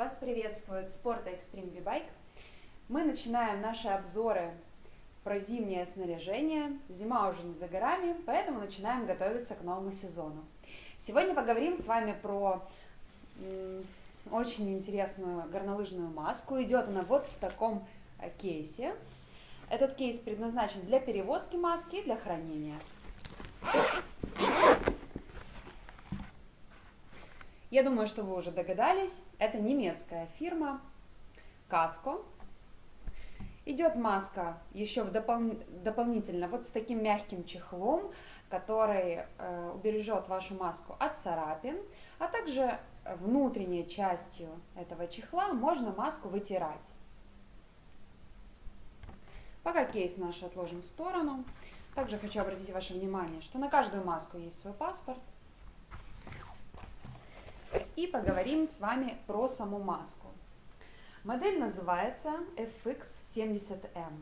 Вас приветствует Спорт Extreme V-Bike. Мы начинаем наши обзоры про зимнее снаряжение. Зима уже не за горами, поэтому начинаем готовиться к новому сезону. Сегодня поговорим с вами про очень интересную горнолыжную маску. Идет она вот в таком э, кейсе. Этот кейс предназначен для перевозки маски и для хранения. Я думаю, что вы уже догадались, это немецкая фирма Casco. Идет маска еще в допол дополнительно вот с таким мягким чехлом, который э, убережет вашу маску от царапин, а также внутренней частью этого чехла можно маску вытирать. Пока кейс наш отложим в сторону. Также хочу обратить ваше внимание, что на каждую маску есть свой паспорт. И поговорим с вами про саму маску. Модель называется FX70M.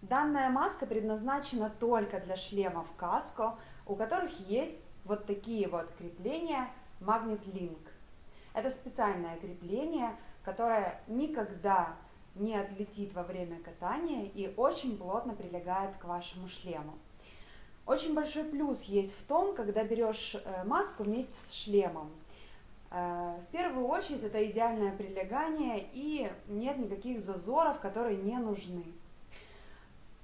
Данная маска предназначена только для шлемов каско, у которых есть вот такие вот крепления Magnet Link. Это специальное крепление, которое никогда не отлетит во время катания и очень плотно прилегает к вашему шлему. Очень большой плюс есть в том, когда берешь э, маску вместе с шлемом. Э, в первую очередь это идеальное прилегание и нет никаких зазоров, которые не нужны.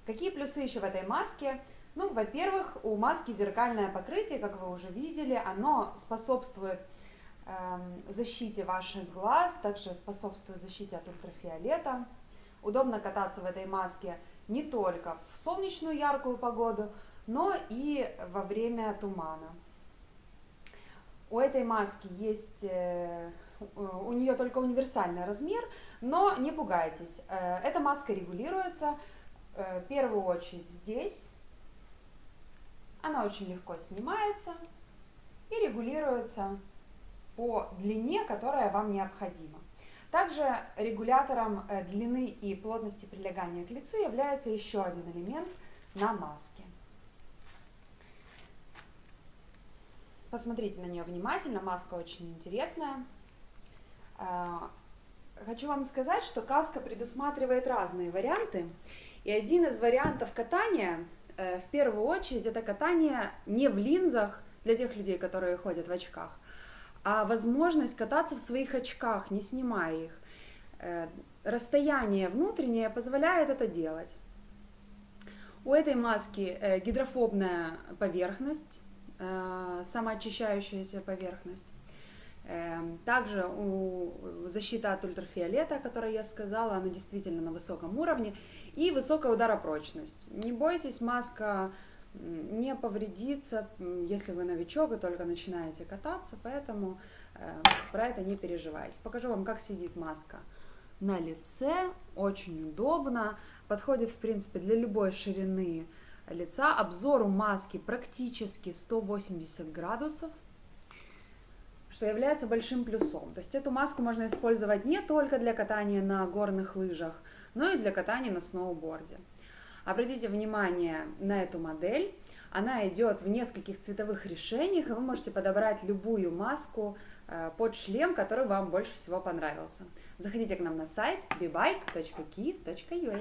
Какие плюсы еще в этой маске? Ну, во-первых, у маски зеркальное покрытие, как вы уже видели, оно способствует Эм, защите ваших глаз, также способствует защите от ультрафиолета. Удобно кататься в этой маске не только в солнечную яркую погоду, но и во время тумана. У этой маски есть, э, у нее только универсальный размер, но не пугайтесь, э, эта маска регулируется э, в первую очередь здесь. Она очень легко снимается и регулируется по длине, которая вам необходима. Также регулятором длины и плотности прилегания к лицу является еще один элемент на маске. Посмотрите на нее внимательно, маска очень интересная. Э, хочу вам сказать, что каска предусматривает разные варианты. И один из вариантов катания, э, в первую очередь, это катание не в линзах, для тех людей, которые ходят в очках, а возможность кататься в своих очках, не снимая их. Э, расстояние внутреннее позволяет это делать. У этой маски э, гидрофобная поверхность, самоочищающаяся поверхность. Также у защита от ультрафиолета, о которой я сказала, она действительно на высоком уровне. И высокая ударопрочность. Не бойтесь, маска не повредиться, если вы новичок и только начинаете кататься, поэтому э, про это не переживайте. Покажу вам, как сидит маска на лице, очень удобно, подходит в принципе для любой ширины лица. Обзор у маски практически 180 градусов, что является большим плюсом. То есть эту маску можно использовать не только для катания на горных лыжах, но и для катания на сноуборде. Обратите внимание на эту модель. Она идет в нескольких цветовых решениях, и вы можете подобрать любую маску э, под шлем, который вам больше всего понравился. Заходите к нам на сайт bebike.kiev.ua